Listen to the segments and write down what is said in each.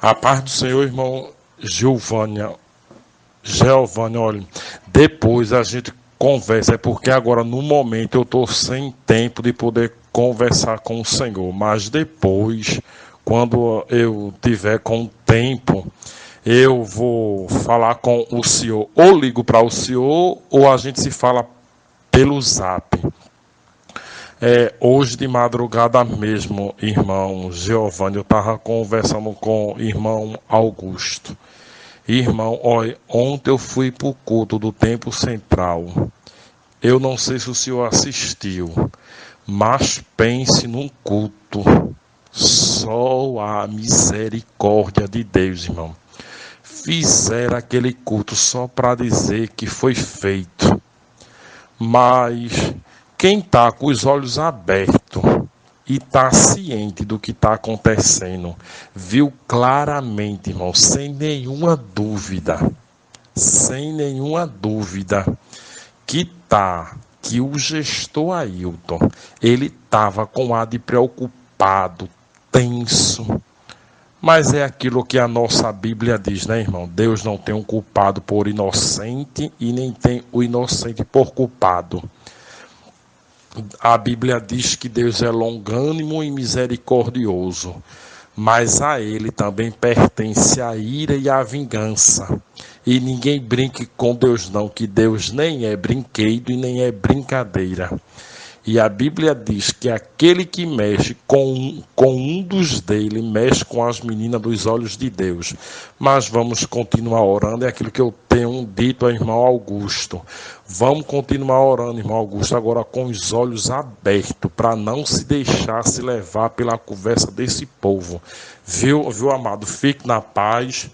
A paz do Senhor, irmão Giovânia. Giovânia, olha, depois a gente conversa, é porque agora no momento eu estou sem tempo de poder conversar com o Senhor, mas depois, quando eu tiver com tempo, eu vou falar com o senhor, ou ligo para o senhor, ou a gente se fala pelo zap. É, hoje de madrugada mesmo, irmão Giovanni, eu estava conversando com o irmão Augusto. Irmão, olha, ontem eu fui para o culto do Tempo Central. Eu não sei se o senhor assistiu, mas pense num culto. Só a misericórdia de Deus, irmão. Fizeram aquele culto só para dizer que foi feito. Mas quem está com os olhos abertos e está ciente do que está acontecendo, viu claramente, irmão, sem nenhuma dúvida, sem nenhuma dúvida, que tá, que o gestor Ailton, ele estava com ar de preocupado, tenso. Mas é aquilo que a nossa Bíblia diz, né, irmão? Deus não tem um culpado por inocente e nem tem o inocente por culpado a Bíblia diz que Deus é longânimo e misericordioso, mas a ele também pertence a ira e a vingança. E ninguém brinque com Deus não, que Deus nem é brinquedo e nem é brincadeira. E a Bíblia diz que aquele que mexe com, com um dos dele, mexe com as meninas dos olhos de Deus. Mas vamos continuar orando, é aquilo que eu tenho dito ao irmão Augusto. Vamos continuar orando, irmão Augusto, agora com os olhos abertos, para não se deixar se levar pela conversa desse povo. Viu, viu, amado? Fique na paz.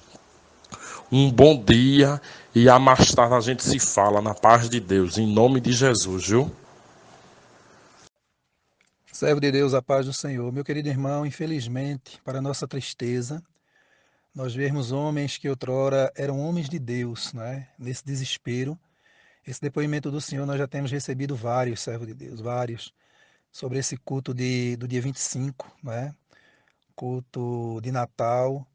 Um bom dia e a mais tarde a gente se fala na paz de Deus, em nome de Jesus, viu? Servo de Deus, a paz do Senhor. Meu querido irmão, infelizmente, para nossa tristeza, nós vemos homens que outrora eram homens de Deus, né? nesse desespero. Esse depoimento do Senhor nós já temos recebido vários, servo de Deus, vários, sobre esse culto de, do dia 25, né? culto de Natal.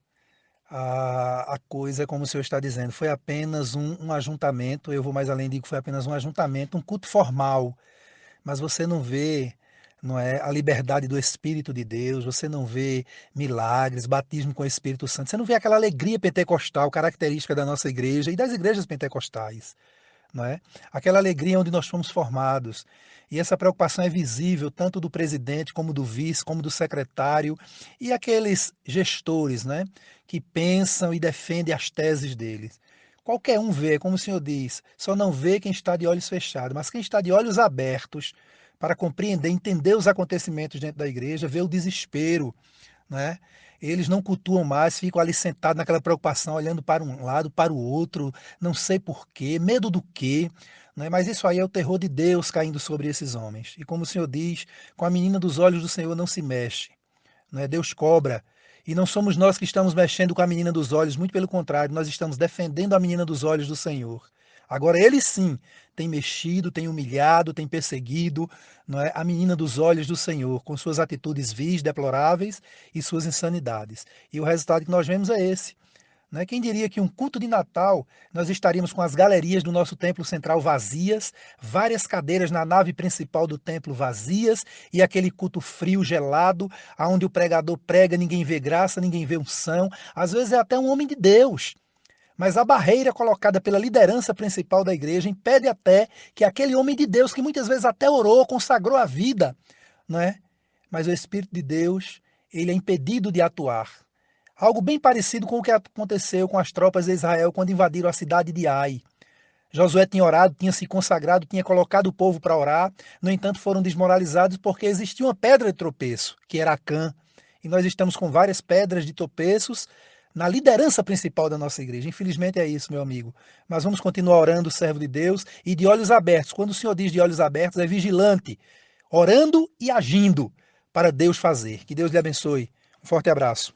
A, a coisa, como o Senhor está dizendo, foi apenas um, um ajuntamento, eu vou mais além, digo foi apenas um ajuntamento, um culto formal, mas você não vê não é a liberdade do Espírito de Deus, você não vê milagres, batismo com o Espírito Santo, você não vê aquela alegria pentecostal característica da nossa igreja e das igrejas pentecostais, não é? Aquela alegria onde nós fomos formados. E essa preocupação é visível tanto do presidente como do vice, como do secretário e aqueles gestores, né, que pensam e defendem as teses deles. Qualquer um vê, como o senhor diz, só não vê quem está de olhos fechados, mas quem está de olhos abertos para compreender, entender os acontecimentos dentro da igreja, ver o desespero, né? Eles não cultuam mais, ficam ali sentados naquela preocupação, olhando para um lado, para o outro, não sei porquê, medo do quê, né? mas isso aí é o terror de Deus caindo sobre esses homens. E como o Senhor diz, com a menina dos olhos do Senhor não se mexe, né? Deus cobra. E não somos nós que estamos mexendo com a menina dos olhos, muito pelo contrário, nós estamos defendendo a menina dos olhos do Senhor. Agora, ele sim tem mexido, tem humilhado, tem perseguido não é, a menina dos olhos do Senhor, com suas atitudes vis, deploráveis e suas insanidades. E o resultado que nós vemos é esse. Né? Quem diria que um culto de Natal nós estaríamos com as galerias do nosso templo central vazias, várias cadeiras na nave principal do templo vazias e aquele culto frio, gelado, onde o pregador prega, ninguém vê graça, ninguém vê unção, às vezes é até um homem de Deus mas a barreira colocada pela liderança principal da igreja impede até que aquele homem de Deus, que muitas vezes até orou, consagrou a vida, não é? mas o Espírito de Deus ele é impedido de atuar. Algo bem parecido com o que aconteceu com as tropas de Israel quando invadiram a cidade de Ai. Josué tinha orado, tinha se consagrado, tinha colocado o povo para orar, no entanto foram desmoralizados porque existia uma pedra de tropeço, que era Acã. E nós estamos com várias pedras de tropeços na liderança principal da nossa igreja. Infelizmente é isso, meu amigo. Mas vamos continuar orando, servo de Deus, e de olhos abertos. Quando o Senhor diz de olhos abertos, é vigilante, orando e agindo para Deus fazer. Que Deus lhe abençoe. Um forte abraço.